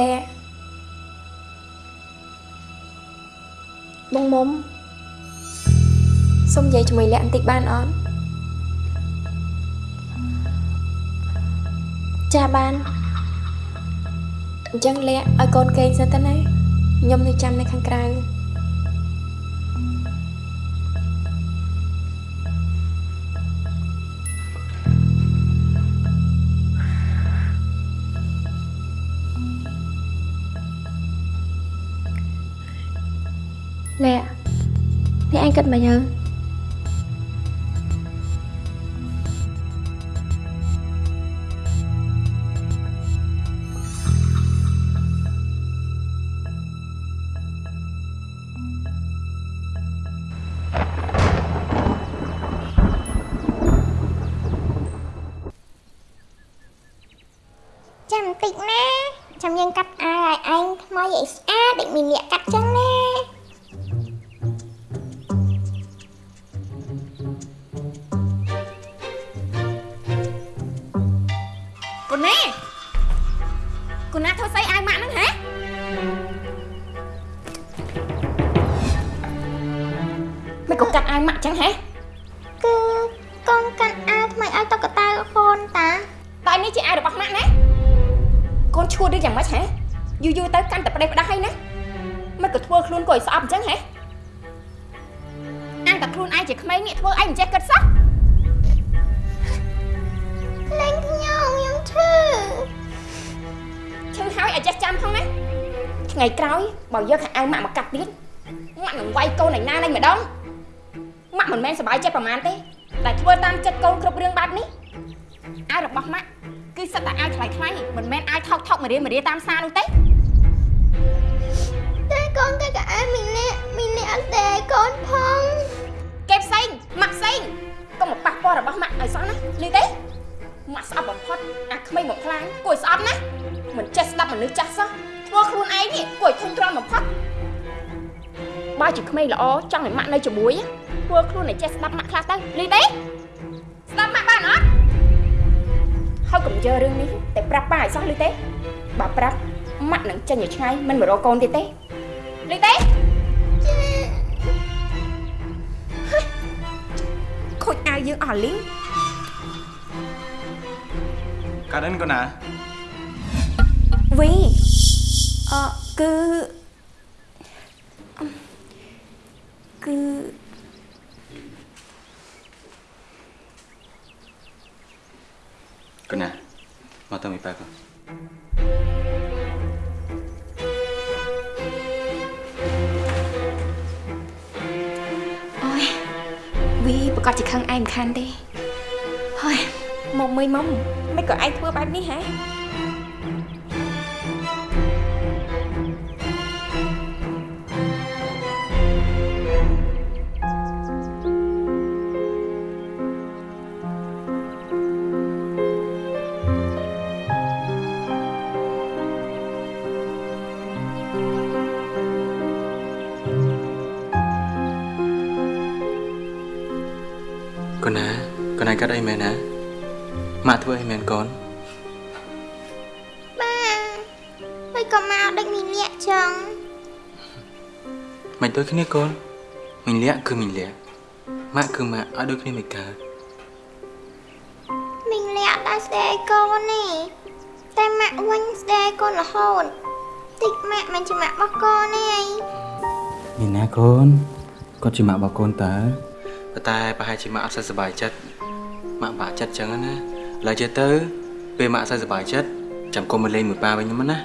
លែបងមុំសុំនិយាយជាមួយលាក់បន្តិចបានអត់ចាបានអញ្ចឹងលាក់ឲ្យកូនគេងសិនទៅណាខ្ញុំនៅចាំនៅខាងក្រៅ លាក់នេះអញគិ នណាធ្វើស្អីអាវម៉ាក់ហ្នឹងហ៎មិនក៏កាត់អាវម៉ាក់ចឹងហ៎គឺកូនកាត់អាវថ្មីឲ្យតុកតាកូនតាតែនេះជាអាវរបស់ម៉ាក់ណាកូនឈួតឬយ៉ាងម៉េចហ៎យូរយូរទៅកាន់តែផ្ដេសផ្ដាស់ហើយណាមិនក៏ធ្វើខ្លួនគួរឲ្យស្អប់អញ្ចឹងហ៎អានតែខ្លួនឯងជាក្មេងនេះធ្វើឯងមិនចេះគិតសោះលេងខ្ញុំខ្ញុំឈឺឈឺ ហើយឲ្យចេះចាំផងណាថ្ងៃក្រោយបើយកខោអាវម៉ាក់មកកាត់ទៀតម៉ាក់នឹងវាយកូនឯណានេះម្ដងម៉ាក់មិនមែនសប្បាយចិត្តប្រហែលទេតែធ្វើតាមចិត្តកូនគ្រប់រឿងបែបនេះអាវរបស់ម៉ាក់គឺសិតតែអាវថ្លៃថ្លៃមិនមែនអាវថោកថោកមួយរៀលមួយរៀលតាមផ្សារនោះទេតែកូនតែក៏អាមីនេះមីនេះអត់តែកូនផងគេផ្សេងម៉ាក់ផ្សេងកុំមកប៉ះពាល់របស់ម៉ាក់ឲ្យសោះណាលឺទេម៉ាក់ស្អប់បំផុតអាក្មេងមកខ្លាំងគួរឲ្យស្អប់ណា មិនចេះស្ដាប់មនុស្សចាស់សោះធ្វើខ្លួនឯងនេះគួរឲ្យធុញទ្រាន់បំផុតបើជាក្មេងល្អចង់ឲ្យម៉ាក់នៅជាមួយធ្វើខ្លួនឲ្យចេះស្ដាប់ម៉ាក់ខ្លះទៅលឺទេស្ដាប់ម៉ាក់បានអត់ហើយកុំយករឿងនេះតែប្រាប់ប៉ាឲ្យសោះលឺទេបើប្រាប់ម៉ាក់នឹងចេញឲ្យឆ្ងាយមិនមករកកូនទៀតទេលឺទេខូចអាវយើងអស់លីងកាត់អិនកូនណា វីអឺគឺគឺកូនណាមកទៅមីប៉ាកូនអូយវីប្រកាសជាខឹងឯងមិនខានទេហើយមកមើលមកមិនក៏ឯងធ្វើបែបនេះហ៎ អីមែនណាម៉ាក់ធ្វើអីមែនកូនបាទហើយក៏មកដូចមីលាក់ចឹងមិនដូចគ្នាកូនមីងលាក់គឺមីងលាក់ម៉ាក់គឺម៉ាក់អត់ដូចគ្នាមិនកើតមីលាក់ដល់ស្ដីកូននេះតែម៉ាក់វិញស្ដីកូនរហូតតិចម៉ាក់មិនជាម៉ាក់របស់កូនទេមានណាកូនគាត់ជាម៉ាក់របស់កូនតើប៉ុន្តែប្រហែលជាម៉ាក់អត់សូវសប្បាយចិត្ត ម៉ាក់បាក់ចិត្តចឹងណាឥឡូវចេះទៅពេលម៉ាក់សូវសប្បាយចិត្តចាំកុំមកលេងមួយប៉ាវិញហ្នឹងណា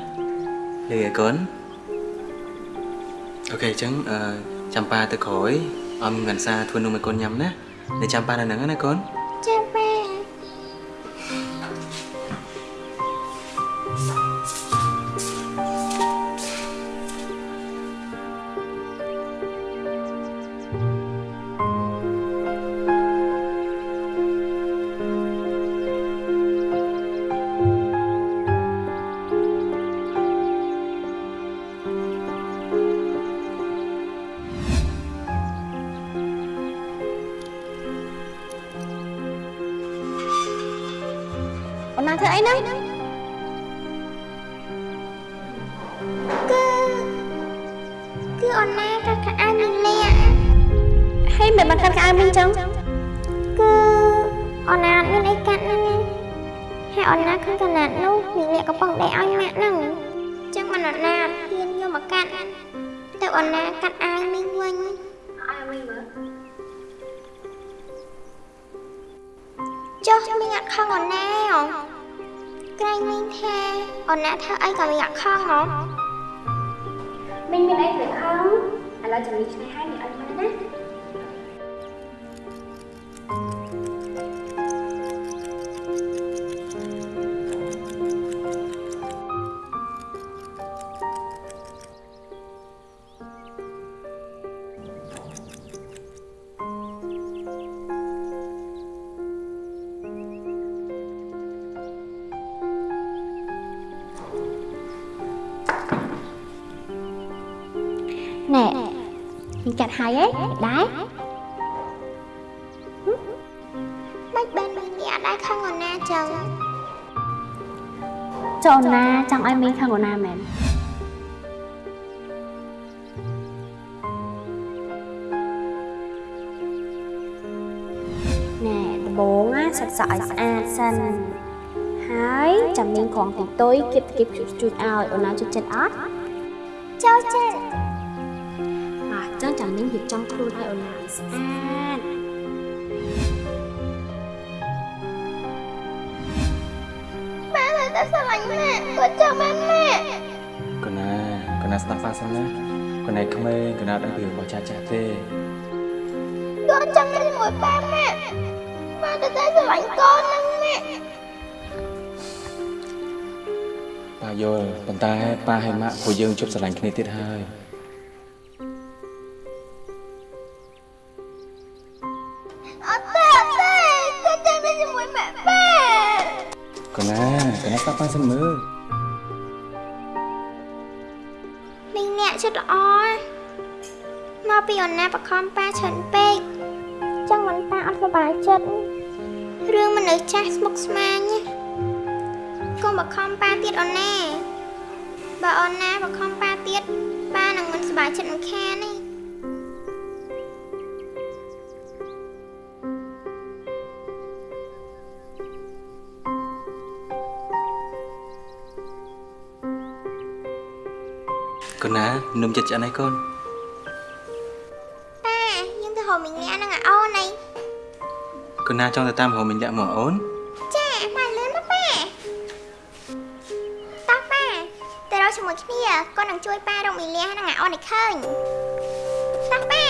លេងឲ្យកូនអូខេអញ្ចឹងអឺចាំប៉ាទៅក្រោយអមងាន់សាធ្វើនំឲ្យកូនញ៉ាំណានៅចាំប៉ានៅហ្នឹងណាកូនចាម៉ា បានកាត់ក្អៅមីងចឹងគឺអូនណាអត់មានអីកាត់ហ្នឹងហើយអូនណាឃើញកណាត់នោះមីងលាក់កំប៉ុងដេកឲ្យម៉ាក់ហ្នឹងចឹងមិនអូនណាអត់ហ៊ានយកមកកាត់ទៅអូនណាកាត់អាវមីងវិញអាវមីងមើលចុះមីងអត់ខឹងអូនណាហ៎ក្រែងមីងថាអូនណាធ្វើអីក៏មីងអត់ខឹងហ៎មីងមានអីទៅខឹងឥឡូវចាំមីងឆ្នៃឲ្យមីងអត់មើលណា ងណាសាច់សក់ឲ្យស្អាតសិនហើយចាំមីងក្រងទីតុយគៀបគៀបជូតជូតឲ្យអូនណាជិតចិត្តអត់ châu chết អញ្ចឹងចាំមីងរៀបចំខ្លួនឲ្យអូនណាឲ្យស្អាត ba là ta sao lạnh mẹ con chào ba mẹ កណាកណាស្ដាប់ប៉ាសិនណាកណាក្មេងកណាដឹងពីរបស់ចាស់ចាស់ទេ con chào lên ngồi ba mẹ ba là ta sao lạnh con lắm mẹ ប៉ាយល់ប៉ុន្តែប៉ាហើយម៉ាក់ពួកយើងជប់ស្រឡាញ់គ្នាទៀតហើយ ở ta ở ta con chào lên ngồi mẹ ba កណាកណាស្ដាប់ប៉ាសិនមើល mình nhẹ chút rõ mà bị ổn nè bà con ba chuẩn bê chẳng vẫn ta ăn vào bài chất rương mình ở chai smoke sma nhé con bà con ba tiết ổn nè bà ổn nè bà con ba tiết ba nàng mình bài chất mình khe này កណានឹមចិត្តឆ្អិនហើយកូន ណាចង់ទៅតាមរហូតមិញលាក់មកអូន chà bà lớn đó ba tóc ba từ đó cho một kia con nàng chui ba đâu mình nghe nàng ở ô này khơi tóc ba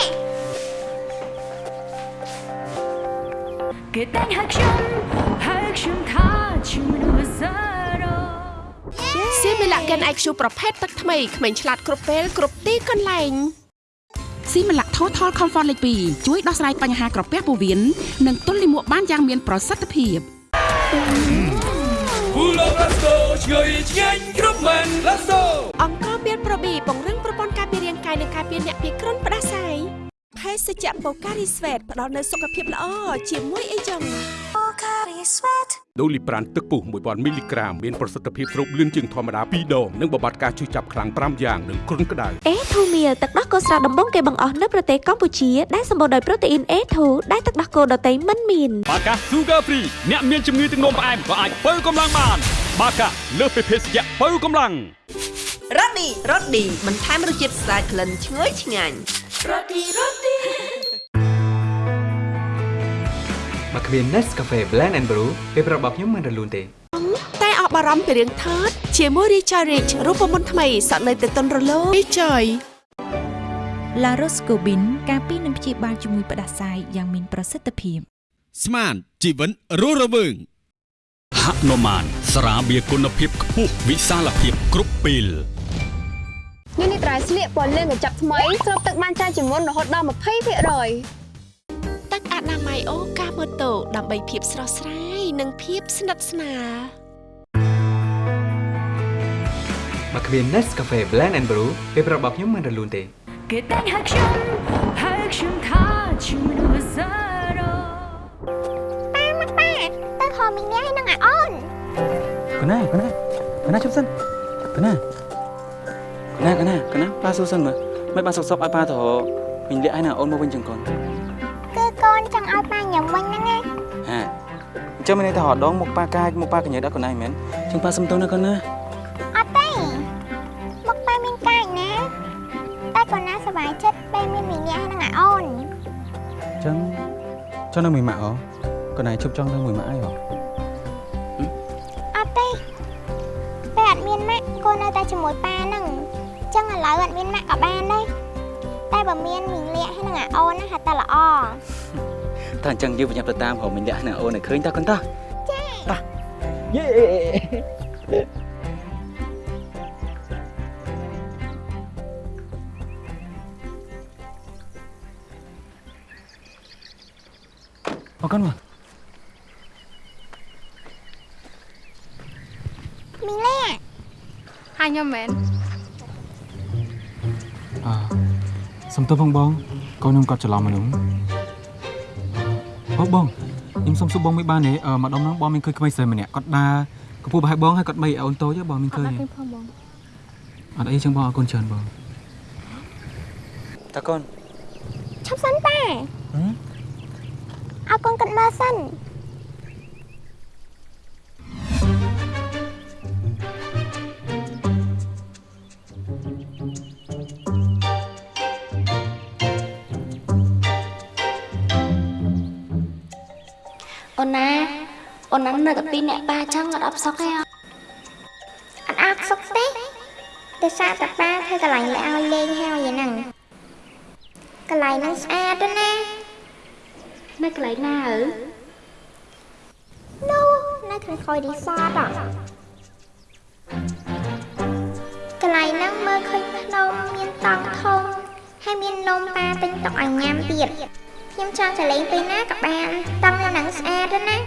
គេតែងហឹកខ្ញុំហឹកខ្ញុំថាជាមនុស្សសារ៉ូសៀមីឡាកិន IQ ប្រភេទទឹកថ្មីក្មេងឆ្លាតគ្រប់ពេលគ្រប់ទីកន្លែងស៊ីមីឡា Total Comfort លេខ2ជួយដោះស្រាយបញ្ហាក្រពះពោះវៀននិងទល់លាមកបានយ៉ាងមានប្រសិទ្ធភាព Pulo Blasto ឆ្ងាយឆ្ងាញ់គ្រប់មែន Blasto អង្គរមានប្រូប៊ីពង្រឹងប្រព័ន្ធការពាររាងកាយនិងការពារអ្នកពីគ្រុនផ្ដាសាយភេសជ្ជៈបូការីស្វេតផ្ដល់នូវសុខភាពល្អជាមួយអីចឹង ដូលីប្រានទឹកពុះ1000មីលីក្រាមមានប្រសិទ្ធភាពស្រូបលឿនជាងធម្មតា2ដងនិងបំបត្តិការឈឺចាប់ខ្លាំង5យ៉ាងនិងគ្រុនក្តៅ A2 Meal ទឹកដោះគោស្រស់ដំបងគេបង្អស់នៅប្រទេសកម្ពុជាដែលសម្បូរដោយប្រូតេអ៊ីន A2 ដែលទឹកដោះគោដតៃមិនមានបាកា Sugar Free អ្នកមានជំងឺទឹកនោមផ្អែមក៏អាចបើកម្លាំងបាន បាកាលើសពីភេសជ្ជៈបើកម្លាំងរ៉ូឌីរ៉ូឌីបន្ថែមរសជាតិស្អាតក្លិនឈ្ងុយឆ្ងាញ់មក គ្មាន Nescafe Blend and Brew ពេលប្រាប់របស់ខ្ញុំមិនរលូនទេតែអស់បារម្ភពីរឿងថើតជាមួយ Richard Rich រូបមន្តថ្មីសក់នៅតែទន់រលោង Richard La Roscobin ការពីនឹងព្យាបាលជំងឺផ្ដាសាយយ៉ាងមានប្រសិទ្ធភាពស្មានជីវិតរស់រវើងហនុមានស្រាបៀរគុណភាពខ្ពស់វិសាលភាពគ្រប់ពេលនេះនេះត្រៃស្លៀកពណ៌លឿងកញ្ចប់ថ្មីស្រូបទឹកបានច្រើនជាងមុនរហូតដល់20% ទឹកអនាម័យអូកាម៉ូតូដើម្បីភាពស្រស់ស្រាយនិងភាពស្និទ្ធស្នាលមកគ្មាន Nescafe Blend and Brew ពេលប្រាប់របស់ខ្ញុំមិនរលូនទេគេតែងហឹកខ្ញុំហឹកខ្ញុំថាជាមនុស្សសារ៉ូ ba mắt ba từ hồi mình nghe nàng ở ô កណាកណាកណាជប់សិនកណាកណាកណាកណាប៉ាសួរសិនមើលមិនបានសុកសុកឲ្យប៉ាទៅមិញលាក់ឲ្យណាអូនមកវិញចឹងកូន កូនចង់ឲ្យប៉ាញ៉ាំវិញហ្នឹងណាហេអញ្ចឹងមានន័យថារដងមកប៉ាកាចមកប៉ាកញ្ញាដល់កូនឯងមែនអញ្ចឹងប៉ាសុំទោសណាកូនណាអត់ទេមកប៉ាមានកាចណាតែកូនណាសប្បាយចិត្តពេលមានមីងាហ្នឹងអាអូនអញ្ចឹងចង់នៅមួយម៉ាក់អូកូនឯងជប់ចង់នៅមួយម៉ាក់អីអូអត់ទេពេលអត់មានម៉ាក់កូននៅតែជាមួយប៉ាហ្នឹងអញ្ចឹងឥឡូវអត់មានម៉ាក់ក៏បានដែរ តែបើមានមីងលាក់ហើយនឹងអាអូនណាហាក់តែល្អតើអញ្ចឹងយើងប្រញាប់ទៅតាមរកមីងលាក់ណាអូនឲ្យឃើញតើកូនតោះចាតោះយេអរគុណមកមីងលាក់ហើយខ្ញុំមែន សុំទោសផងបងកូនខ្ញុំគាត់ច្រឡំមនុស្សអូបងខ្ញុំសុំសួរបងមិនបានទេអឺម្ដងហ្នឹងបងមានឃើញក្មេងស្រីម្នាក់គាត់ដើរកំពុះប្រហែលបងហើយគាត់បីអូនតូចទេបងមានឃើញទេផងបងអត់អីចឹងបងអរគុណច្រើនបងតើកូនឈប់សិនប៉ាហឹមឲ្យកូនគិតមើលសិន អូនណាអូនណានៅតែពីរអ្នកប៉ាចឹងអត់អបសុកទេអអត់អត់សុខទេតែសារតែប៉ាធ្វើកន្លែងលែឲ្យលេងហើយឯហ្នឹងកន្លែងហ្នឹងស្អាតទេណានៅកន្លែងណាអើនោះនៅខាងក្រោយរីសតហ៎កន្លែងហ្នឹងមើលឃើញភ្នំមានតង់ធំហើយមាននំប៉ាទិញទុកឲ្យញ៉ាំទៀត ខ្ញុំចង់ទៅលេងពេលណាក៏បានតង់នៅហ្នឹងស្អាតទេណា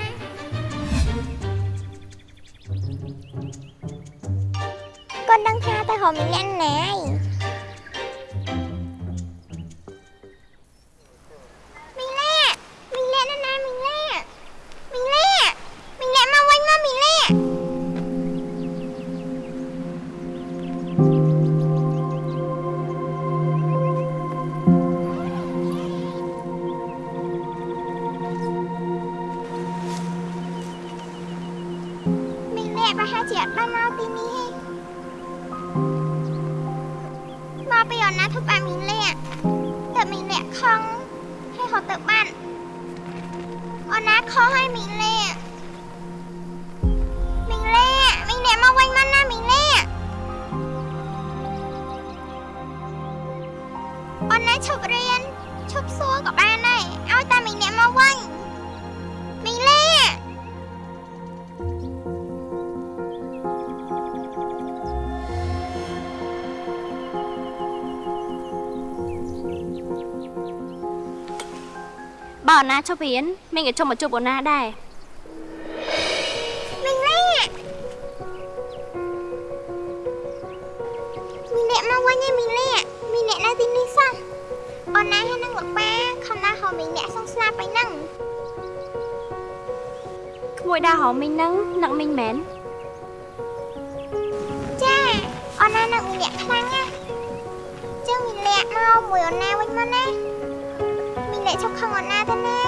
គាត់ដឹងថាទៅរកមីលាក់ណាយមី ជាអត់បានមកទីនេះទេមកពីអនណាធ្វើបែបមីងលាក់តែមីងលាក់ខឹងហើយហត់ទៅបាត់អូនណាខុសឲ្យមីងលាក់មីងលាក់មីងលាក់មកវិញមកណាមីងលាក់អូនណាឈប់រៀនឈ នណាឈប់រៀនមីងក៏ចុះមកជួបអូនណាដែរមីងលាក់មីងលាក់មកវិញឯងមីងលាក់មីងលាក់នៅទីនេះសោះអូនណាហើយនឹងលោកប៉ាខំណាស់ហៅមីងលាក់សងស្លាប់ไปហ្នឹងក្មួយដើរហៅមីងហ្នឹងនឹកមីងមែនចាអូនណានឹកមីងលាក់ខ្លាំងណាស់ចឹងមីងលាក់មកមួយអូនណាវិញមកណា មីងលាក់ឈប់ខឹងអូនណាទៅណា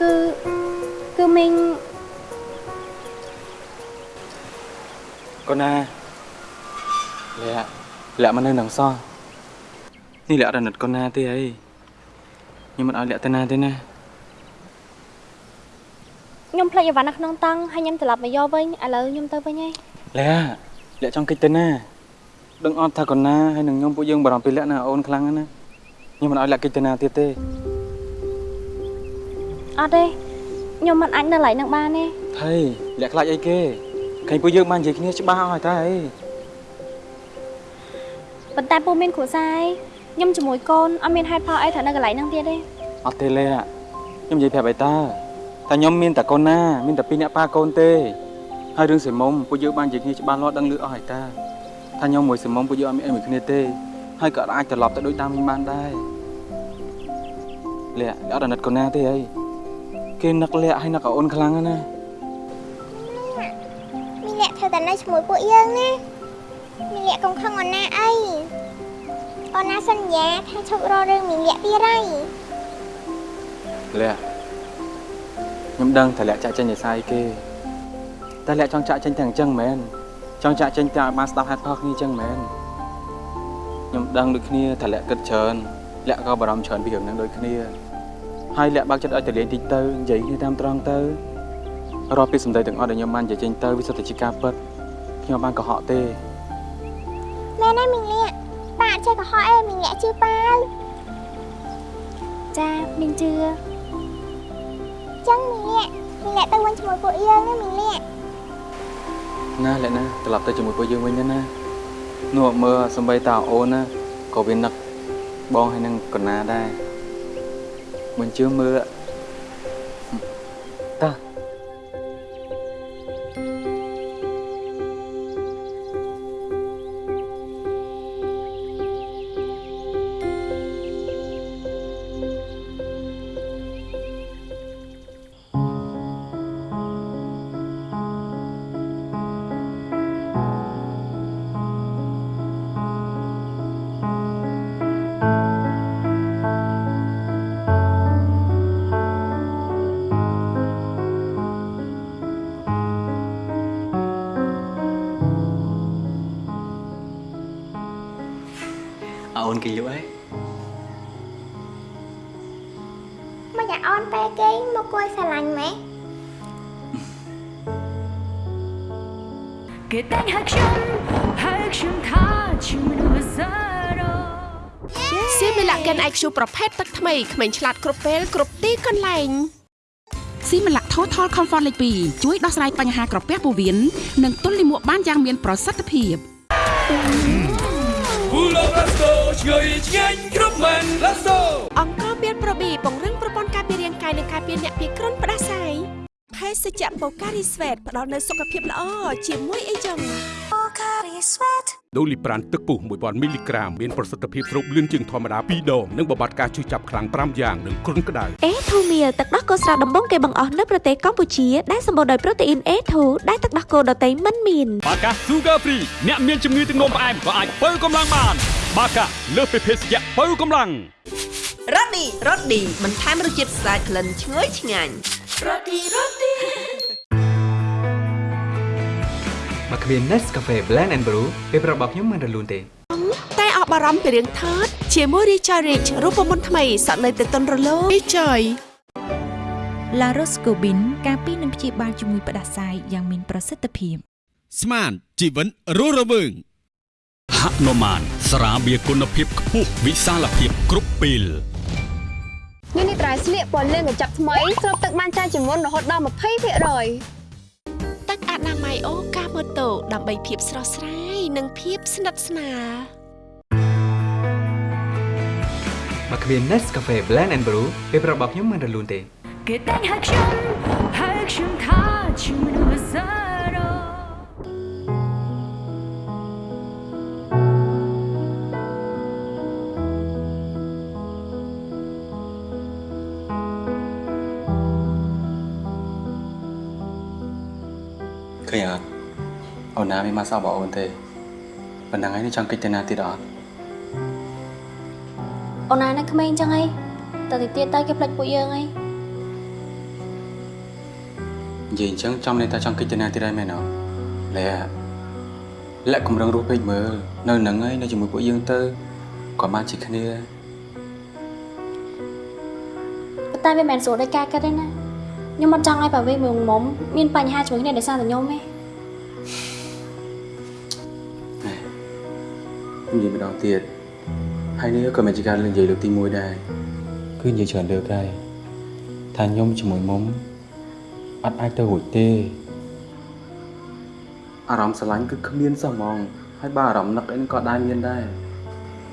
គឺគឺមីងកូនណាលាក់លាក់មកនៅនឹងសោះនេះលាក់រនិតកូនណាទេអីខ្ញុំមិនឲ្យលាក់ទៅណាទេណាខ្ញុំភ្លេចអីវ៉ាន់នៅក្នុងតង់ហើយខ្ញុំត្រឡប់មកយកវិញឥឡូវខ្ញុំទៅវិញហើយលាក់លាក់ចង់កិច្ចទៅណា ដឹងអត់ថាកូនណាហើយនឹងខ្ញុំពួកយើងបារម្ភពីលាក់ណាអូនខ្លាំងណាស់ណាខ្ញុំមិនឲ្យលាក់កិច្ចទៅណាទៀតទេអត់ទេខ្ញុំមិនអាចនៅកន្លែងហ្នឹងបានទេថៃលាក់ខ្លាចអីគេឃើញពួកយើងបាននិយាយគ្នាច្បាស់អស់ហើយតើអីប៉ុន្តែពូមានគ្រួសារហើយខ្ញុំជាមួយកូនអត់មានហេតុផលអីត្រូវនៅកន្លែងហ្នឹងទៀតទេអត់ទេលាក់ខ្ញុំនិយាយប្រាប់ឲ្យតើតែខ្ញុំមានតែកូនណាមានតែពីរអ្នកប៉ាកូនទេហើយរឿងសិមុំពួកយើងបាននិយាយគ្នាច្បាស់លាស់ដឹងលឺអស់ហើយតើ ថាខ្ញុំមួយសិមុំពួកយើងអត់មានអីមួយគ្នាទេហើយក៏អាចត្រឡប់ទៅដូចតាមវិញបានដែរលាក់អត់អាណិតកូនណាទេអីគេនឹកលាក់ហើយនឹកអូនខ្លាំងណាស់ណាមីងលាក់ធ្វើតែនៅជាមួយពួកយើងណាមីងលាក់កុំខឹងអូនណាអីអូនណាសន្យាថាឈប់រករឿងមីងលាក់ទៀតហើយលះខ្ញុំដឹងតែលះចាក់ចេញឯសាយគេតែលះចង់ចាក់ចេញទាំងអញ្ចឹងមែន ចង់ចាក់ចេញតែឲ្យបានស្ដាប់ហេតុផលគ្នាអញ្ចឹងមែនខ្ញុំដឹងដូចគ្នាតែលះគិតច្រើនលះក៏បារម្ភច្រើនពីរឿងហ្នឹងដូចគ្នាហើយលះបើកចិត្តឲ្យទៅលេងតិចទៅនិយាយគ្នាតាមត្រង់ទៅរាល់ពាក្យសម្ដីទាំងអស់ដែលខ្ញុំបាននិយាយចេញទៅវាសុទ្ធតែជាការពិតខ្ញុំបានកុហកទេណែណែមីងលាក់ប៉ាអត់ចេះកុហកអេមីងលាក់ជឿប៉ាវចាមីងជឿចឹងមីងលាក់មីងលាក់ទៅវិញជាមួយពួកយើងណាមីងលាក់ ណាលក្ខណាត្រឡប់ទៅជាមួយពួកយើងវិញទៅណានោះមើលសំបីតាអូនណាក៏វានឹកបងហើយនឹងកណាដែរមិនជឿមើល នគេលក់ហើយមកយ៉ាអូនពេលគេមកគួយស្រឡាញ់ម៉េះគេតែងហៅខ្ញុំហៅខ្ញុំថាជាមនុស្សសារ៉ូសៀមីឡាកិន IQ ប្រភេទទឹកថ្មីក្មេងឆ្លាតគ្រប់ពេលគ្រប់ទីកន្លែងស៊ីមីឡា Total Comfort លេខ2ជួយដោះស្រាយបញ្ហាក្រពះពោះវៀននិងទល់លាមកបានយ៉ាងមានប្រសិទ្ធភាព ពូឡូរ៉ាស្តូឆ្ងាយឆ្ងាញ់គ្រប់មែនរ៉ាស្តូអង្គមានប្រប៊ីពង្រឹងប្រព័ន្ធការពាររាងកាយនិងការពារអ្នកពីគ្រុនផ្ដាសាយភេសជ្ជៈបូការីស្វេតផ្ដល់នូវសុខភាពល្អជាមួយអីចឹង ដូលីប្រានទឹកពុះ1000មីលីក្រាមមានប្រសិទ្ធភាពស្រូបលឿនជាងធម្មតា2ដងនិងបំបត្តិការឈឺចាប់ខ្លាំង5យ៉ាងនិងគ្រុនក្តៅអេធូមៀលទឹកដោះគោស្រស់ដំបងគេបង្អស់នៅប្រទេសកម្ពុជាដែលសម្បូរដោយប្រូតេអ៊ីន A2 ដែលទឹកដោះគោដតៃមិនមានបាកា Sugar Free អ្នកមានជំងឺទឹកនោមផ្អែមក៏អាចបើកម្លាំងបាន បាកាលើសពីភេសជ្ជៈបើកម្លាំងរ៉ូឌីរ៉ូឌីបន្ថែមរសជាតិស្អាតក្លិនឈ្ងុយឆ្ងាញ់មក គ្មាន Nescafe Blend and Brew ពេលប្រាប់របស់ខ្ញុំមិនរលូនទេតែអបបារម្ភពីរឿងថតជាមួយ Richard Rich រូបមន្តថ្មីសក់នៅទៅតុនរលោង Richard La Roscobin ការពីនឹងព្យាបាលជំងឺផ្ដាសាយយ៉ាងមានប្រសិទ្ធភាពស្មានជីវិតរស់រវើងហនុមានស្រាបៀរគុណភាពខ្ពស់វិសាលភាពគ្រប់ពេលញ៉ាំនេះត្រៃស្លៀកពណ៌លឿងកញ្ចប់ថ្មីស្រូបទឹកបានច្រើនជាងមុនរហូតដល់20% ទឹកអនាម័យអូកាម៉ូតូដើម្បីភាពស្រស់ស្រាយនិងភាពស្និទ្ធស្នាលមកគ្មាន Nescafe Blend and Brew ពេលប្រាប់របស់ខ្ញុំមិនរលូនទេគេតែងហៅខ្ញុំហៅខ្ញុំថាជាមនុស្សសា ឃើញអត់អូនណាមានមកសោះបងអូនទេប៉ុណ្ណឹងហើយនេះចង់កិច្ចទៅណាទៀតអត់អូនណានៅក្មេងចឹងហីតើតិចទៀតទៅគេផ្លិចពួកយើងហីនិយាយអញ្ចឹងចំនេះតែចង់កិច្ចទៅណាទៀតហើយមែនអត់លះលាក់គម្រឹងរស់ពេកមើលនៅនឹងហើយនៅជាមួយពួកយើងទៅក៏បានជាគ្នាតែវាមិនមែនស្រួលដោយការគិតទេណា ខ្ញុំមិនចង់ឲ្យប៉ាវីមួយមុំមានបញ្ហាជាមួយគ្នាដោយសារតែខ្ញុំទេនិយាយម្ដងទៀតហើយនេះក៏មិនជាការលើកនិយាយលើកទី1ដែរគឺនិយាយច្រើនលើកហើយថាខ្ញុំជាមួយមុំអត់អាចទៅរួចទេអារម្មណ៍ស្រឡាញ់គឺគ្មានសោះហ្មងហើយបើអារម្មណ៍នឹកអីក៏ដែរមានដែរ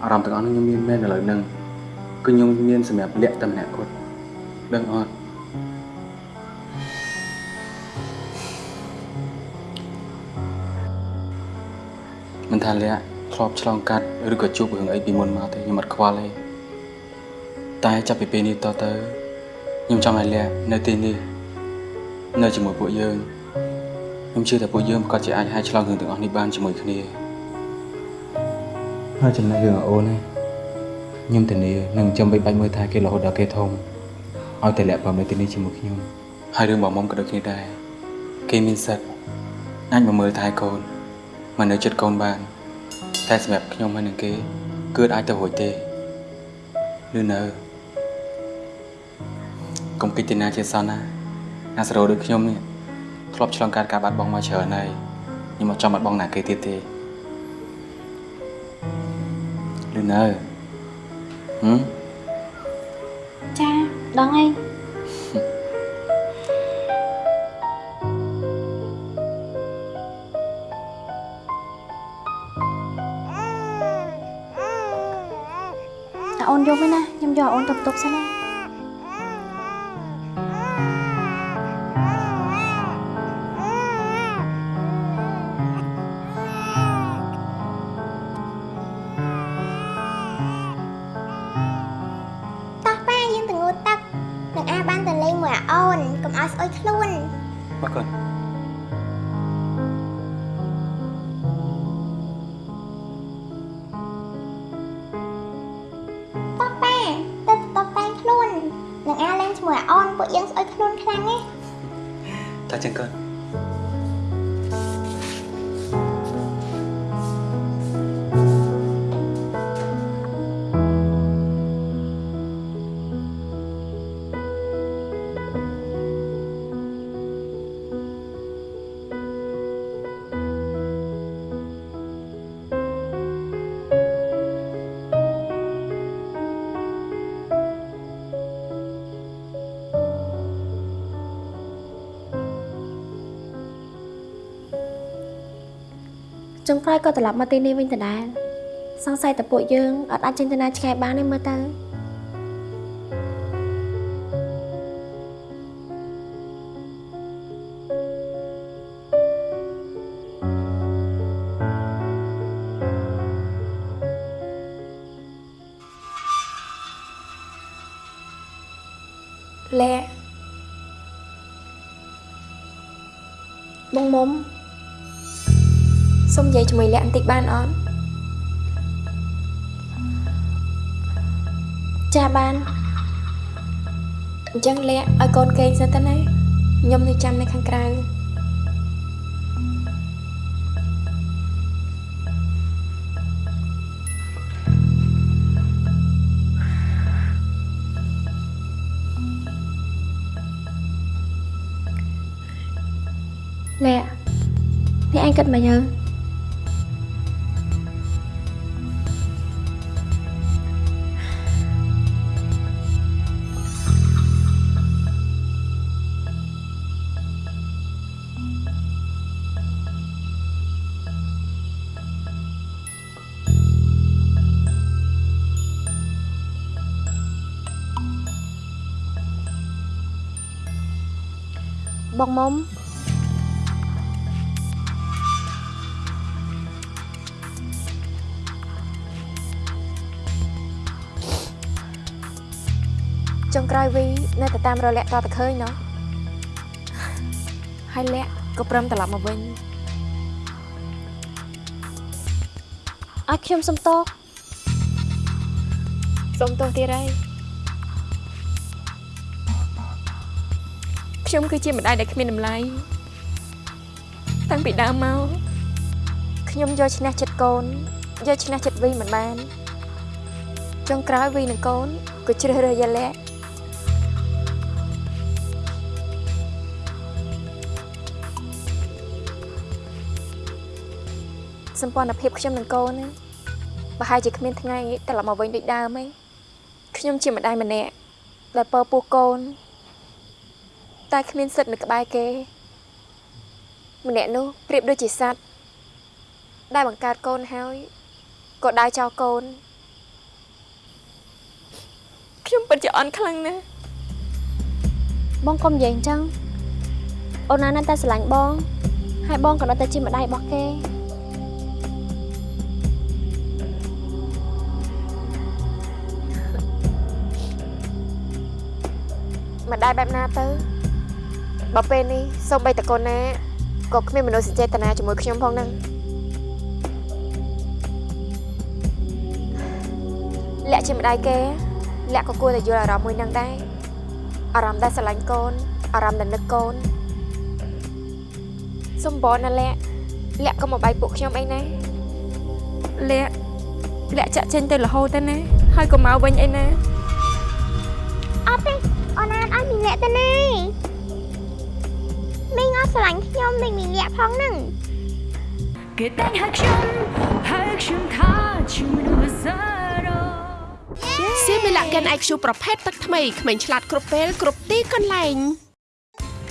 អារម្មណ៍ទាំងអស់នោះខ្ញុំមានមែនឥឡូវហ្នឹងគឺខ្ញុំមានសម្រាប់លាក់តែម្នាក់គាត់ដឹងអត់ មិនថាលាក់ធ្លាប់ឆ្លងកាត់ឬក៏ជួបរឿងអីពីមុនមកទេខ្ញុំអត់ខ្វល់ទេតែចាប់ពីពេលនេះតទៅខ្ញុំចង់ឲ្យលាក់នៅទីនេះនៅជាមួយពួកយើងខ្ញុំជឿថាពួកយើងប្រកាសជាអាចហែកឆ្លងរឿងទាំងអស់នេះបានជាមួយគ្នាហើយចំណែករឿងអូនណាខ្ញុំធានានឹងចាំបីបាច់មើលថែគេរហូតដល់គេធំឲ្យតែលាក់បំនៅទីនេះជាមួយខ្ញុំហើយរឿងបងមុំក៏ដូចគ្នាដែរគេមានសិទ្ធិអាចមកមើលថែកូន មកនៅចិត្តកូនបាន តែសម្រាប់ខ្ញុំហើយនឹងគេ គឺអាចទៅរួចទេឬនៅកុំគិតទីណាជាសោះណាអាសរោដូចខ្ញុំនេះធ្លាប់ឆ្លងកាត់ការបាត់បង់មកច្រើនហើយខ្ញុំមកចង់បាត់បង់ណាគេទៀតទេឬនៅហឹមចាដឹងហើយ យកវិញណាខ្ញុំយកអូនទៅបន្ទប់សិនណា ចុងក្រោយក៏ត្រឡប់មកទីនេះវិញដដែលសង្ស័យតែពួកយើងអត់អាចចេញទៅណាឆ្ងាយបានទេមើលទៅ ជាមួយលាក់បន្តិចបានអត់ចាបានអញ្ចឹងលាក់ឲ្យកូនគេងសិនទៅណាខ្ញុំនៅចាំនៅខាងក្រៅលាក់នេះអញគិតមកយើ បងមុំចុងក្រោយវីនៅតែតាមរលាក់តតែឃើញណោះហើយលាក់ក៏ព្រមត្រឡប់មកវិញឲ្យខ្ញុំសុំទោសសុំទោសទៀតហើយ ខ្ញុំគឺជាម្ដាយដែលគ្មានតម្លៃតាំងពីដើមមកខ្ញុំយកឈ្នះចិត្តកូនយកឈ្នះចិត្តវីមិនបានចុងក្រោយវីនិងកូនក៏ជ្រើសរើសយកលាក់សម្ព័ន្ធភាពខ្ញុំនិងកូនណាប្រហែលជាគ្មានថ្ងៃត្រឡប់មកវិញដូចដើមទេខ្ញុំជាម្ដាយម្នាក់ដែលពើពោះកូន តែគ្មានសិទ្ធិនៅក្បែរគេ ម្នាក់នោះប្រៀបដូចជាសត្វដែលបង្កើតកូនហើយក៏ដើរចោលកូនខ្ញុំពិតជាអន់ខ្លាំងណាស់បងកុំនិយាយអញ្ចឹងអូនណានៅតែស្រឡាញ់បង ហើយបងក៏នៅតែជាម្ដាយរបស់គេម្ដាយបែបណាទៅ បើពេលនេះសូម្បីតកូនណាក៏គ្មានមនោសញ្ចេតនាជាមួយខ្ញុំផងហ្នឹងលាក់ជាម្ដាយគេលាក់ក៏គួរតែយល់អារម្មណ៍មួយហ្នឹងដែរអារម្មណ៍ដែលស្រឡាញ់កូនអារម្មណ៍ដែលនឹកកូនសំបនណាលាក់លាក់ក៏មកបាយពួកខ្ញុំអីណាលាក់លាក់ចាក់ចេញទៅរហូតទៅណាហើយក៏មកវិញអីណាអត់ទេអូនណាអត់មីងលាក់ទៅណា មីងអត់ស្រឡាញ់ខ្ញុំដូចមីងលាក់ផងហ្នឹងគេតែងហៅខ្ញុំហៅខ្ញុំថាជាមនុស្សសារ៉ូសៀមីឡាកិន IQ ប្រភេទទឹកថ្មីក្មេងឆ្លាតគ្រប់ពេលគ្រប់ទីកន្លែង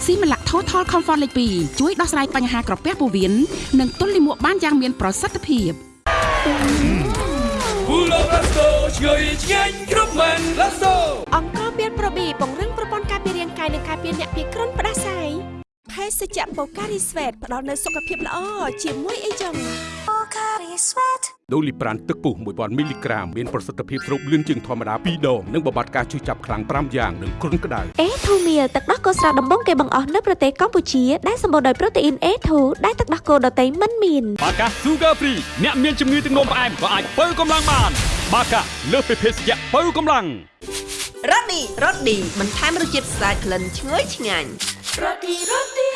ស៊ីមីឡា Total Comfort លេខ2ជួយដោះស្រាយបញ្ហាក្រពះពោះវៀននិងទល់លាមកបានយ៉ាងមានប្រសិទ្ធភាពពូឡូរ៉ាស្តូឆ្ងាយឆ្ងាញ់គ្រប់មែនរ៉ាស្តូអង្គមានប្រប៊ីពង្រឹងប្រព័ន្ធការពាររាងកាយនិងការពារអ្នកពីគ្រុនផ្ដាសាយ ភេសជ្ជៈបូការីស្វេតផ្ដល់នូវសុខភាពល្អជាមួយអីចឹងដូលីប្រានទឹកពុះ1000មីលីក្រាមមានប្រសិទ្ធភាពស្រូបលឿនជាងធម្មតា2ដងនិងបំបត្តិការឈឺចាប់ខ្លាំង5យ៉ាងនិងគ្រុនក្តៅអេធូមៀលទឹកដោះគោស្រស់ដំបងគេបង្អស់នៅប្រទេសកម្ពុជាដែលសម្បូរដោយប្រូតេអ៊ីន A2 ដែលទឹកដោះគោដតៃមិនមានបាកា Sugar Free អ្នកមានជំងឺទឹកនោមផ្អែមក៏អាចបើកម្លាំងបាន បាកាលើសពីភេសជ្ជៈបើកម្លាំងរ៉ូឌីរ៉ូឌីបន្ថែមរសជាតិស្អាតក្លិនឈ្ងុយឆ្ងាញ់ រ៉ូឌីរ៉ូឌី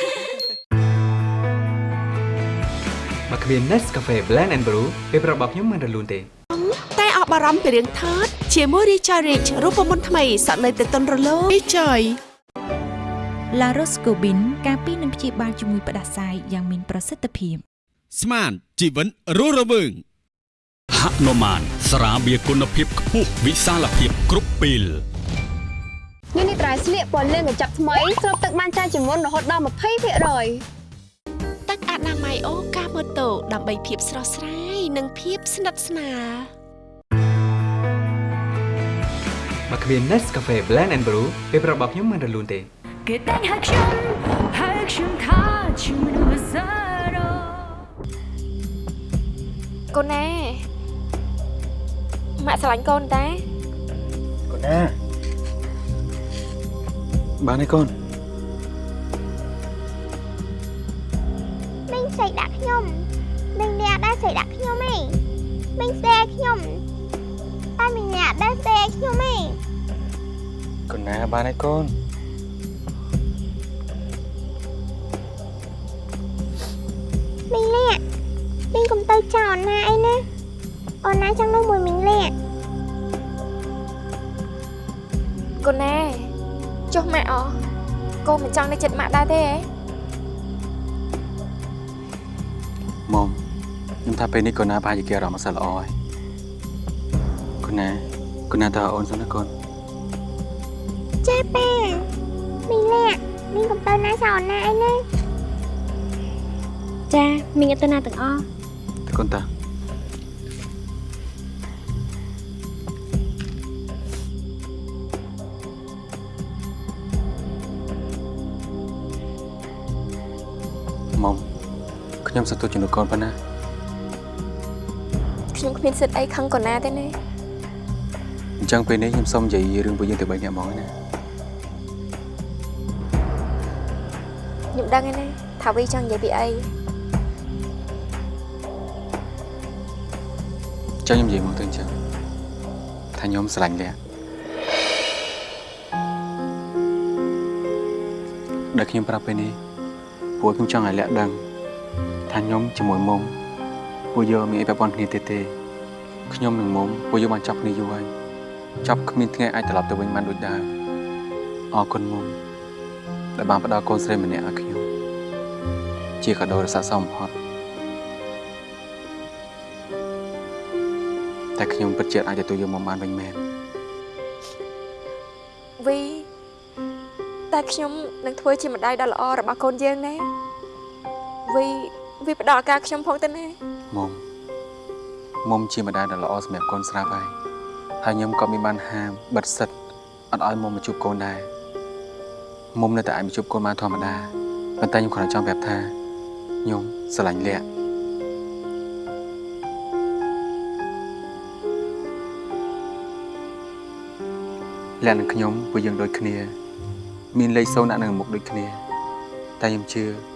មកគ្មាន Nescafe Blend and Brew ពេលប្រាប់របស់ខ្ញុំមិនរលូនទេតែអបបារម្ភពីរឿងថតជាមួយ Richard Rich រូបមន្តថ្មីសក់នៅទៅតុនរលោង Richard La Roscobin ការពីនឹងព្យាបាលជំងឺផ្ដាសាយយ៉ាងមានប្រសិទ្ធភាពស្មានជីវិតរស់រវើងហនុមានស្រាបៀរគុណភាពខ្ពស់វិសាលភាពគ្រប់ពេល ញ៉ាំនេះត្រៃស្លៀកពណ៌លឿងកញ្ចប់ថ្មីស្រូបទឹកបានច្រើនជាងមុនរហូតដល់20%ទឹកអនាម័យអូកាម៉ូតូដើម្បីភាពស្រស់ស្រាយនិងភាពស្និទ្ធស្នាលមកគ្មាន Nescafe Blend and Brew ពេលប្រាប់របស់ខ្ញុំមិនរលូនទេគេតែងហៅខ្ញុំហៅខ្ញុំថាជាមនុស្សសារ៉ូកូនណាម៉ាក់ស្រឡាញ់កូនតាកូនណា បានហើយកូនមីងស្អីដាក់ខ្ញុំមីងលាក់ដែរស្អីដាក់ខ្ញុំឯងមីងស្អីខ្ញុំតែមីងលាក់ដែរស្អីខ្ញុំឯងកូនណាបានហើយកូនមីងលាក់មីងកុំទៅចោលអូនណាអីណាអូនណាចង់នៅមួយមីងលាក់កូនណា ចុះម៉ាក់អកូនមិនចង់នៅចិត្តម៉ាក់ដែរទេហ៎មុំខ្ញុំថាពេលនេះកូនណាប្រហែលជាគេអារម្មណ៍អត់សូវល្អហើយកូនណាកូនណាតើអូនសិនណាកូនចាប៉ាមីងលាក់មីងកុំទៅណាចោលអូនណាអីណាចាមីងអត់ទៅណាទាំងអស់តើកូនតា ខ្ញុំសន្ទុះជំនួសកូនប៉ុណ្ណាខ្ញុំគ្មានសិទ្ធអីខឹងកូនណាទេណាអញ្ចឹងពេលនេះខ្ញុំសូមនិយាយរឿងពួកយើងទៅបីអ្នកហ្មងណាខ្ញុំដឹងហើយណាថាវីចង់និយាយពីអីចង់ខ្ញុំនិយាយមកទៅអញ្ចឹងថាខ្ញុំស្រឡាញ់លះដែលខ្ញុំប្រាប់ពេលនេះព្រោះខ្ញុំចង់ឲ្យលះដឹង ថាខ្ញុំជាមួយមុំពួកយើងមានអីប្រព័ន្ធគ្នាទេទេខ្ញុំនិងមុំពួកយើងបានចាប់គ្នាយូរហើយចាប់គ្មានថ្ងៃអាចត្រឡប់ទៅវិញបានដូចដើមអរគុណមុំដែលបានផ្ដល់កូនស្រីម្នាក់ឲ្យខ្ញុំជាកាដូដ៏ស័ក្តិសមបំផុតតែខ្ញុំពិតជាអាចទទួលយកមកបានវិញមែនវីតែខ្ញុំនឹងធ្វើជាម្ដាយដ៏ល្អរបស់កូនយើងណាវី វីផ្ដល់ឱកាសខ្ញុំផងទៅណាមុំមុំជាម្ដាយដ៏ល្អសម្រាប់កូនស្រាប់ហើយហើយខ្ញុំក៏មានបានហាមបិទសិទ្ធអត់ឲ្យមុំមកជួបកូនដែរមុំនៅតែអាចមកជួបកូនបានធម្មតាប៉ុន្តែខ្ញុំគ្រាន់តែចង់ប្រាប់ថាខ្ញុំស្រឡាញ់លក្ខលក្ខនឹងខ្ញុំពួកយើងដូចគ្នា មានលេខសូនដាក់នៅមុខដូចគ្នា តែខ្ញុំជឿ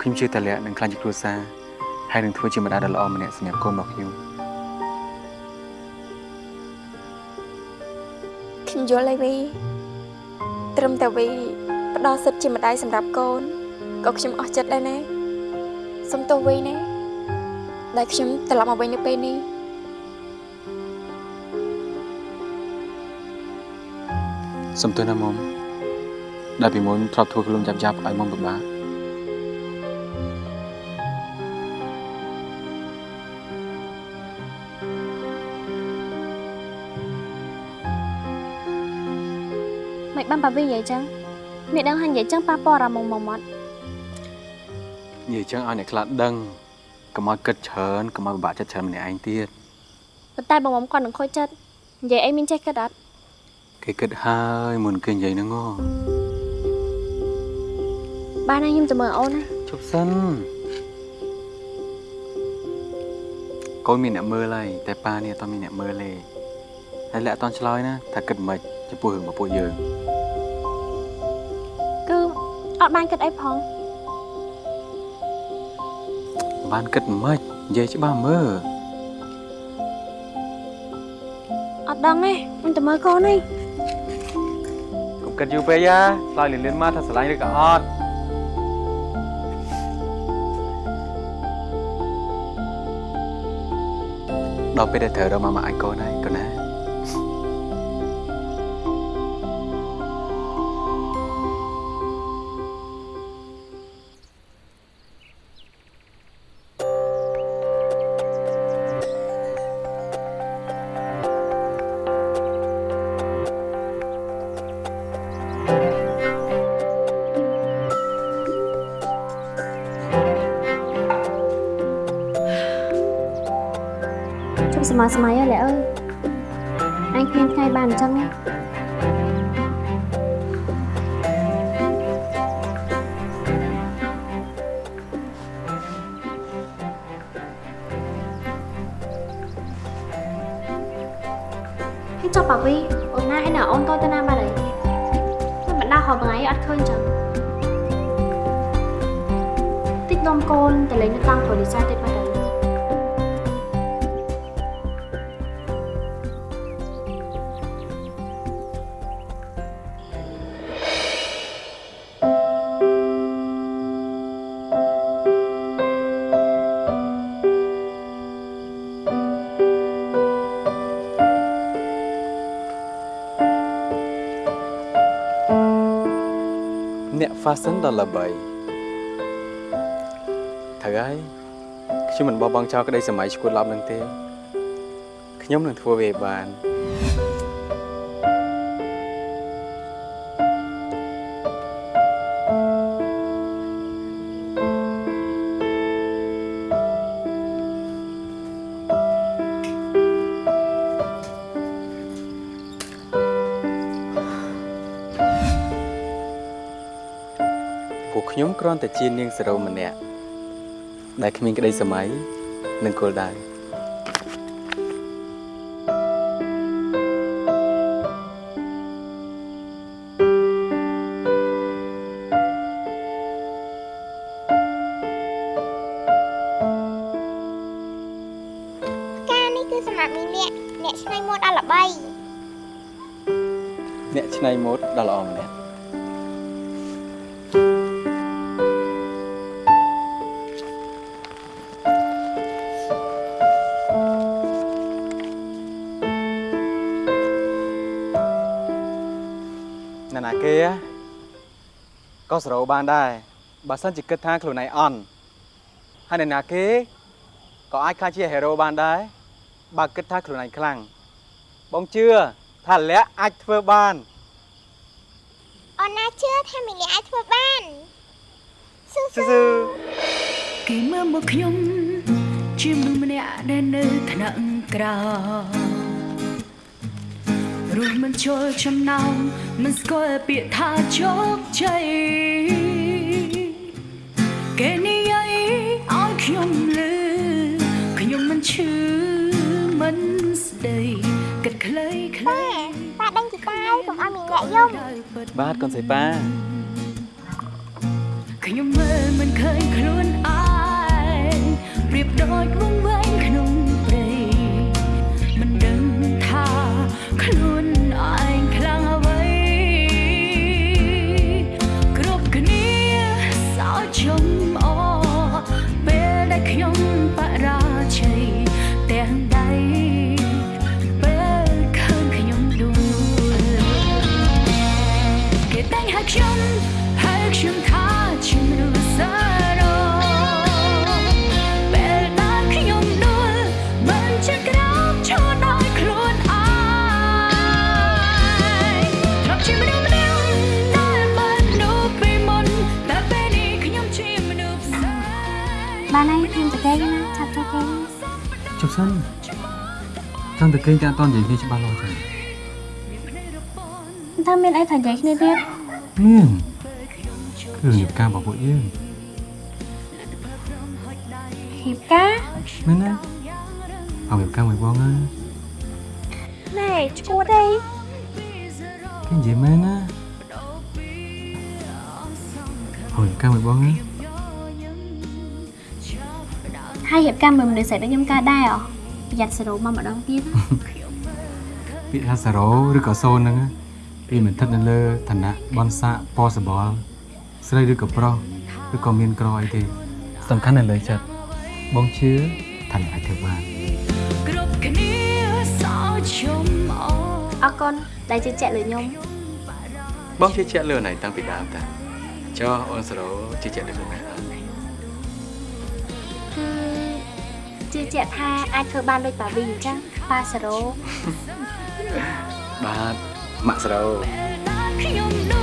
ខ្ញុំជឿតែលក្ខនឹងខ្លាចជាគ្រួសារហើយនឹងធ្វើជាម្ដាយដ៏ល្អម្នាក់សម្រាប់កូនរបស់ខ្ញុំខ្ញុំយល់ហើយវីត្រឹមតែវីផ្ដល់សិទ្ធិជាម្ដាយសម្រាប់កូនក៏ខ្ញុំអស់ចិត្តដែរណាសុំទោសវីណាដែលខ្ញុំត្រឡប់មកវិញនៅពេលនេះសុំទោសណាមុំដែលពីមុនធ្លាប់ធ្វើខ្លួនចាប់ចាប់ឲ្យមុំពិបាក មិនបានប៉ាវីនិយាយចឹងមានដឹងហាញនិយាយចឹងប៉ះពាល់អារម្មណ៍មុំមកអត់និយាយចឹងឲ្យអ្នកខ្លះដឹងកុំឲ្យគិតច្រើនកុំឲ្យពិបាកចិត្តច្រើនម្នាក់ឯងទៀតប៉ុន្តែបងមុំគាត់នឹងខូចចិត្តនិយាយអីមានចេះគិតអត់គេគិតហើយមុនគេនិយាយហ្នឹងហ៎បានហើយខ្ញុំទៅមើលអូនណាជប់សិនកូនមានអ្នកមើលហើយតែប៉ានេះអត់មានអ្នកមើលទេហើយលាក់អត់តន់ឆ្លើយណាថាគិតមិនចំពោះរឿងរបស់ពួកយើងគឺ អត់បានគិតអីផងបានគិតមិននិយាយច្បាស់មើលអត់ដឹងទេខ្ញុំទៅមើលកូននេះកុំគិតយូរពេកណាឆ្លើយលឿនលឿនមកថាស្រឡាញ់ឬក៏អត់ដល់ពេលដែលត្រូវរកម៉ាម៉ាឲ្យកូនហើយកូនណា ម័យសម័យហើយលាអើយអញគ្មានថ្ងៃបានអញ្ចឹងទេហើយចុះប៉ាវីអូនណាឯណាអូនតូចទៅណាបាត់ហើយមិនបណ្ដាហល់ថ្ងៃអត់ឃើញចឹងតិចនំកូនតលេងនៅតាមព្រោះលីសាតិ ចបាត់ហើយអ្នក fashion ដ៏ល្បីត្រូវហើយខ្ញុំមិនបោះបង់ចោលក្តីសម័យឈួតឡប់នឹងទេខ្ញុំនឹងធ្វើវាឲ្យបាន តែជានាងសរោម្នាក់ដែលគ្មានក្តីសម័យនិងគោលដៅ សរោបានដែរបើសិនជាគិតថាខ្លួនឯងអន់ហើយអ្នកណាគេក៏អាចខ្លាចជាហេរ៉ូបានដែរបើគិតថាខ្លួនឯងខ្លាំងបងជឿថាលក្ខអាចធ្វើបានអូនណាជឿថាមីលាក់អាចធ្វើបានស៊ូស៊ូស៊ូស៊ូគេមើលមកខ្ញុំជាមនុស្សម្នាក់ដែលនៅថ្នាក់ក្រោម រស់មិនជល់ចំណោមមិនស្គាល់ពាក្យថាជោគជ័យគេនិយាយឲ្យខ្ញុំលឺខ្ញុំមិនឈឺមិនស្ដីគិតខ្លីខ្លីប៉ាដេញជីតាយកុំឲ្យមីលាក់យំបាទកូនស្រីប៉ាខ្ញុំមើលមិនឃើញខ្លួនឯងប្រៀបដូចវង្វេង សិនចង់តែគេតាក់តននិយាយគ្នាច្បាស់លាស់ចឹងថាមានអីថានិយាយគ្នាទៀតមានគឺរៀបការរបស់ពួកយើងរៀបការមែនណាអរៀបការមួយបងណាណែឈួតទេគេនិយាយមែនណាអរៀបការមួយបងណា ហើយហៀបការមួយមនុស្សស្រីដូចខ្ញុំកើតដែរអ្ហ៎ប្រយ័ត្នសេរ៉ូមកម្ដងទៀតពាក្យថាសារ៉ូឬក៏សូនហ្នឹងណាវាមិនស្ថិតនៅលើឋានៈបនសាក possible ស្រីឬក៏ប្រុសឬក៏មានក្រអីទេសំខាន់នៅលើចិត្តបងជឿថានឹងអាចធ្វើបានគ្រប់គ្នាសោជុំអអរគុណដែលជឿជាក់លើខ្ញុំបងជឿជាក់លើណៃតាំងពីដើមតាចុះអូនសារ៉ូជឿជាក់លើខ្លួនឯង ជឿជាក់ថាអាចធ្វើបានដូចប៉ាវីអញ្ចឹងប៉ាសេរ៉ូបាទម៉ាក់សារ៉ូ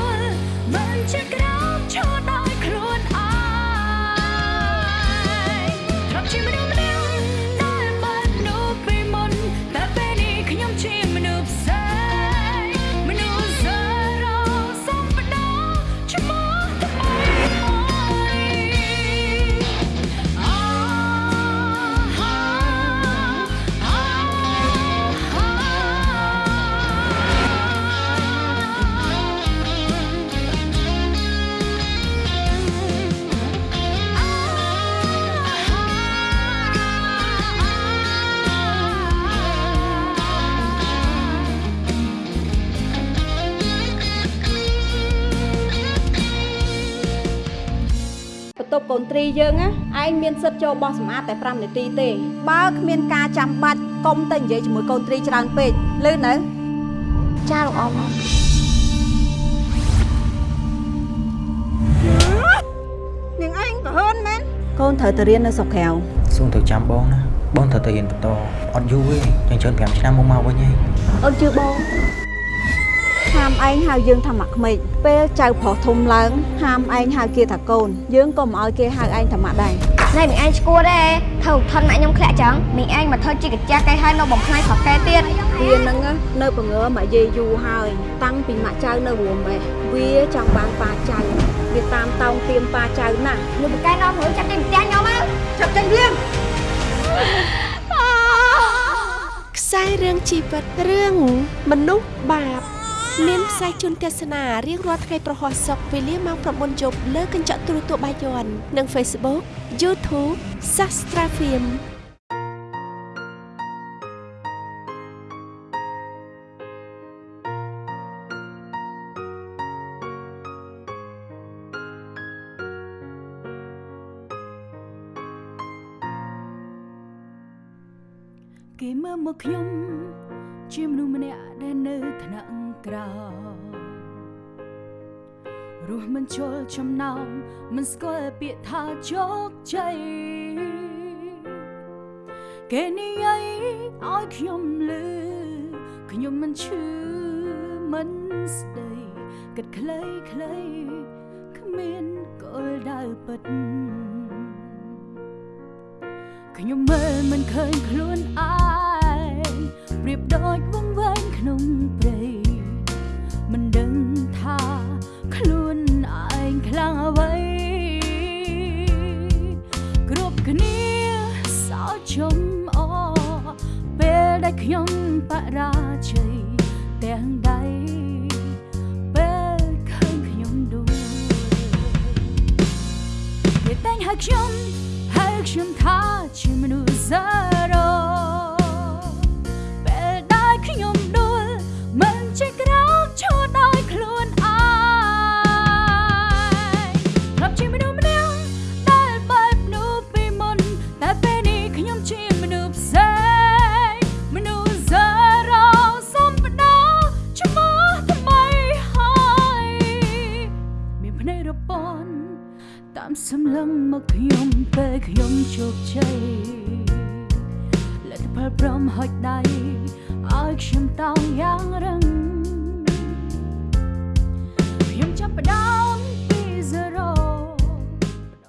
ទប់កូនត្រីយើងណាឯងមានសិទ្ធិចូលបោះសម្អាតតែ5នាទីទេបើគ្មានការចាំបាច់កុំទៅនិយាយជាមួយកូនត្រីច្រើនពេកលឺនៅចាលោកអ៊ំនាងឯងក៏ហឺនមែនកូនត្រូវទៅរៀននៅស្រុកក្រៅសូមទៅចាំបងណាបងត្រូវទៅរៀនបន្តអត់យូរទេចឹងច្រើន5ឆ្នាំមកមកវិញហើយអូនជឿបងហាម ឯងហៅយើងថាម៉ាក់ក្មេកពេលចៅប្រុសធំឡើងហាមឯងហៅគេថាកូន យើងក៏មិនឲ្យគេហៅឯងថាម៉ាក់ដែរណែមីងឯងឈួតទេធ្វើថនម៉ាក់ខ្ញុំធ្លាក់ចឹងមីងឯងមកធ្វើជាកាចាស់គេហើយនៅបំផ្លាញប្រុសគេទៀតវានឹងនៅបង្ងើមកយាយយូរហើយ តាំងពីម៉ាក់ចៅនៅរួមបេះវាចង់បានប៉ាចៅវាតាមតោងទៀមប៉ាចៅណាស់លោកបកែនាំរួចចាប់ទីផ្ទះខ្ញុំមកចាប់ចេញរៀងខ្សែរឿងជីវិតរឿងមនុស្សបាប មានផ្សាយជូនទស្សនារៀងរាល់ថ្ងៃប្រហោះសុកវេលាម៉ោង9យប់លើកញ្ចក់ទូរទស្សន៍បាយ័ននិង Facebook YouTube Sastra Film គេមើលមកខ្ញុំ ជាមនុស្សម្នាក់ដែលនៅថ្នាក់ក្រោមរស់មិនជល់ចំណោមមិនស្គាល់ពាក្យថាជោគជ័យគេនិយាយឲ្យខ្ញុំលឺខ្ញុំមិនឈឺមិនស្ដីគិតខ្លីខ្លីគ្មានគោលដៅពិតខ្ញុំមើលមិនឃើញខ្លួនឯង ប្រៀបដូចវង្វេងក្នុងព្រៃមិនដឹងថាខ្លួនឯងខ្លាំងអ្វីគ្រប់គ្នាសោកជុំអពេលដែលខ្ញុំបរាជ័យទាំងដៃពេលឃើញខ្ញុំដួលគេតែងហៅខ្ញុំហើយខ្ញុំថាជាមនុស្សសារ៉ូ ពេលខ្ញុំជោគជ័យលទ្ធផលព្រមហុចដៃឲ្យខ្ញុំតោងយ៉ាងរឹង